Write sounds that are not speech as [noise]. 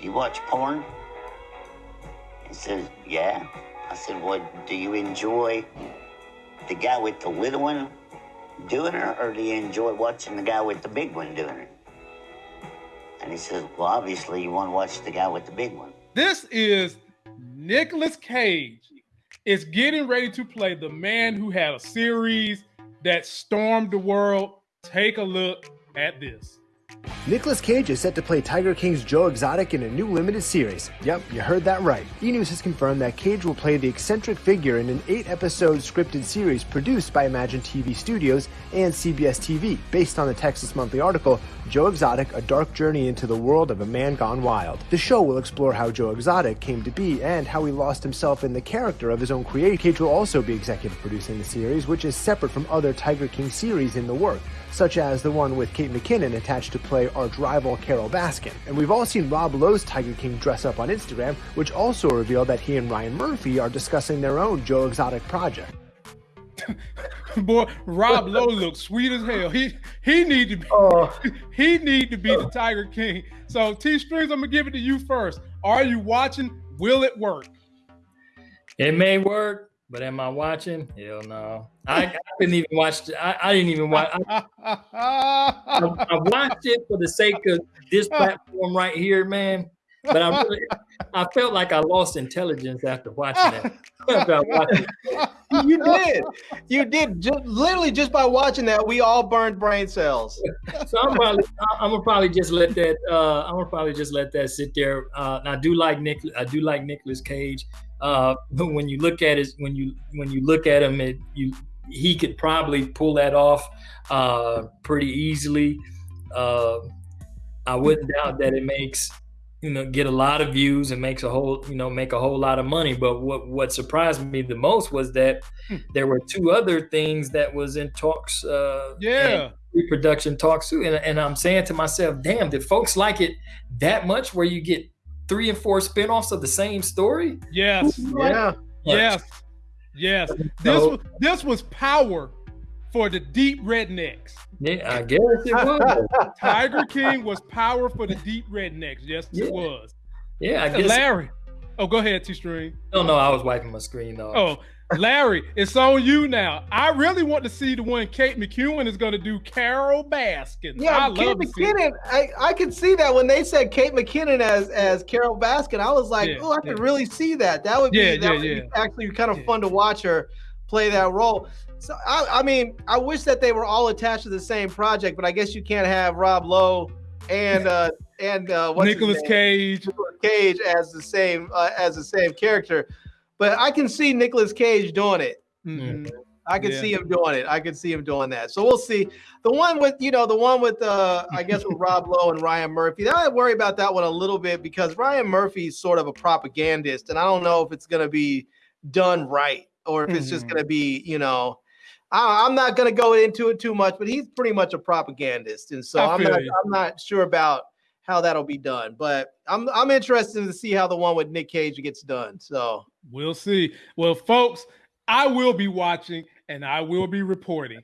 You watch porn? He says, Yeah. I said, Well, do you enjoy the guy with the little one doing it, or do you enjoy watching the guy with the big one doing it? And he says, Well, obviously, you want to watch the guy with the big one. This is Nicolas Cage is getting ready to play the man who had a series that stormed the world. Take a look at this. Nicolas Cage is set to play Tiger King's Joe Exotic in a new limited series. Yep, you heard that right. E! News has confirmed that Cage will play the eccentric figure in an eight-episode scripted series produced by Imagine TV Studios and CBS TV, based on the Texas Monthly article Joe Exotic, A Dark Journey into the World of a Man Gone Wild. The show will explore how Joe Exotic came to be and how he lost himself in the character of his own creation. Cage will also be executive producing the series, which is separate from other Tiger King series in the work, such as the one with Kate McKinnon attached to play arch rival Carole Baskin. And we've all seen Rob Lowe's Tiger King dress up on Instagram, which also revealed that he and Ryan Murphy are discussing their own Joe Exotic project. [laughs] Boy, Rob Lowe looks sweet as hell. He he need to be oh. [laughs] he need to be the Tiger King. So T Strings, I'm gonna give it to you first. Are you watching? Will it work? It may work, but am I watching? Hell no. I, I [laughs] didn't even watch. I, I didn't even watch. I, I, I, watched it for the sake of this [laughs] platform right here, man. But I really, I felt like I lost intelligence after watching it. [laughs] you did. You did. Just, literally, just by watching that, we all burned brain cells. so I'm probably, I'm gonna probably just let that. Uh, I'm gonna probably just let that sit there. Uh, I do like Nick. I do like Nicolas Cage. Uh, when you look at it, when you when you look at him, it, you he could probably pull that off uh, pretty easily. Uh, I wouldn't doubt that it makes you know get a lot of views and makes a whole you know make a whole lot of money. But what what surprised me the most was that hmm. there were two other things that was in talks. Uh, yeah. Pre-production talks too, and, and I'm saying to myself, "Damn, did folks like it that much? Where you get three and four spinoffs of the same story?" Yes. Yeah. Yes. Yes, this was this was power for the deep rednecks. Yeah, I guess it was. [laughs] Tiger King was power for the deep rednecks. Yes, yeah. it was. Yeah, I guess. Larry. Oh, go ahead, T String. No, no, I was wiping my screen though. Oh, Larry, it's on you now. I really want to see the one Kate McKinnon is going to do Carole Baskin. Yeah, I Kate McKinnon. I, I could see that when they said Kate McKinnon as as Carole Baskin. I was like, yeah, oh, I could really see that. That would be yeah, that yeah, would yeah. Be actually kind of fun to watch her play that role. So I, I mean, I wish that they were all attached to the same project, but I guess you can't have Rob Lowe and uh and uh Nicolas Cage Nicolas Cage as the same uh, as the same character. But I can see Nicolas Cage doing it. Mm-hmm. I can yeah. see him doing it. I can see him doing that. So we'll see. The one with, you know, the one with, uh, I guess with Rob Lowe and Ryan Murphy. I worry about that one a little bit because Ryan Murphy's sort of a propagandist, and I don't know if it's going to be done right or if mm-hmm. it's just mm-hmm. going to be, you know, I, am not going to go into it too much, but he's pretty much a propagandist, and so I'm not, I'm not sure about how that'll be done. But I'm I'm interested to see how the one with Nick Cage gets done. So we'll see. Well, folks, I will be watching and I will be reporting.